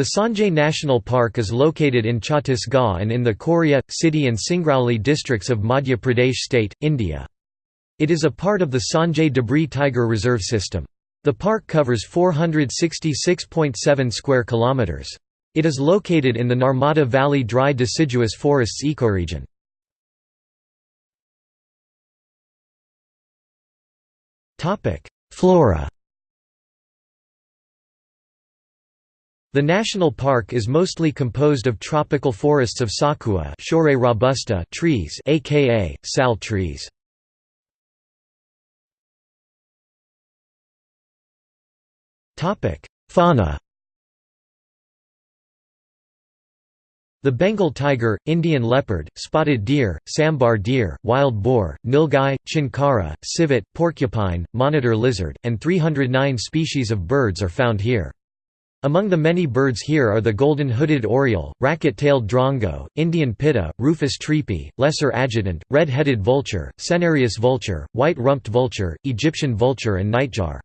The Sanjay National Park is located in Chhattisgarh and in the Korea, Sidhi and Singrauli districts of Madhya Pradesh state, India. It is a part of the Sanjay Dubri Tiger Reserve system. The park covers 466.7 square kilometers. It is located in the Narmada Valley dry deciduous forests ecoregion. Flora The national park is mostly composed of tropical forests of Shorea robusta trees aka, sal trees. Fauna The Bengal tiger, Indian leopard, spotted deer, sambar deer, wild boar, nilgai, chinkara, civet, porcupine, monitor lizard, and 309 species of birds are found here. Among the many birds here are the golden hooded oriole, racket-tailed drongo, Indian pitta, rufous treepie, lesser adjutant, red-headed vulture, Cinereous vulture, white-rumped vulture, Egyptian vulture and nightjar.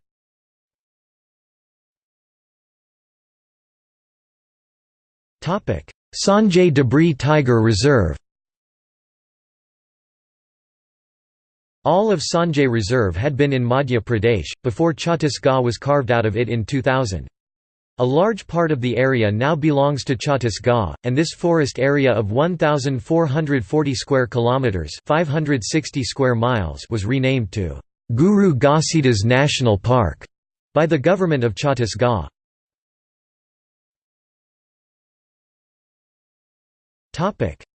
Sanjay Dubri Tiger Reserve All of Sanjay Reserve had been in Madhya Pradesh, before Chhattisgarh was carved out of it in 2000. A large part of the area now belongs to Chhattisgarh, and this forest area of 1440 square kilometers, 560 square miles was renamed to Guru Ghasidas National Park by the government of Chhattisgarh.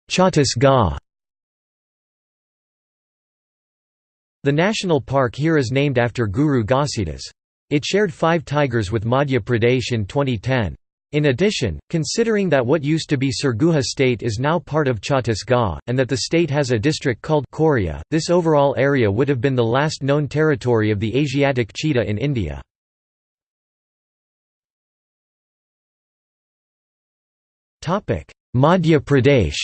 Chhattisgarh The national park here is named after Guru Ghasidas. It shared five tigers with Madhya Pradesh in 2010. In addition, considering that what used to be Surguja state is now part of Chhattisgarh, and that the state has a district called Korea, this overall area would have been the last known territory of the Asiatic cheetah in India. Madhya Pradesh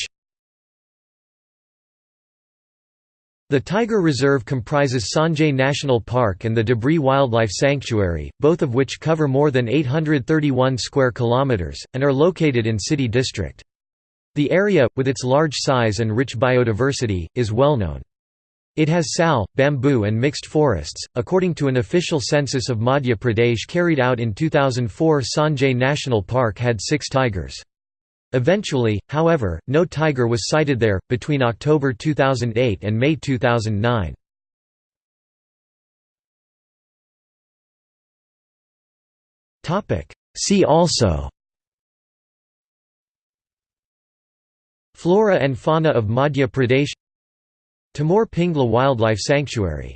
The Tiger Reserve comprises Sanjay National Park and the Dubri Wildlife Sanctuary, both of which cover more than 831 square kilometers and are located in Sidhi District. The area, with its large size and rich biodiversity, is well known. It has sal, bamboo and mixed forests. According to an official census of Madhya Pradesh carried out in 2004, Sanjay National Park had 6 tigers. Eventually, however, no tiger was sighted there, between October 2008 and May 2009. See also Flora and fauna of Madhya Pradesh Tamor Pingla Wildlife Sanctuary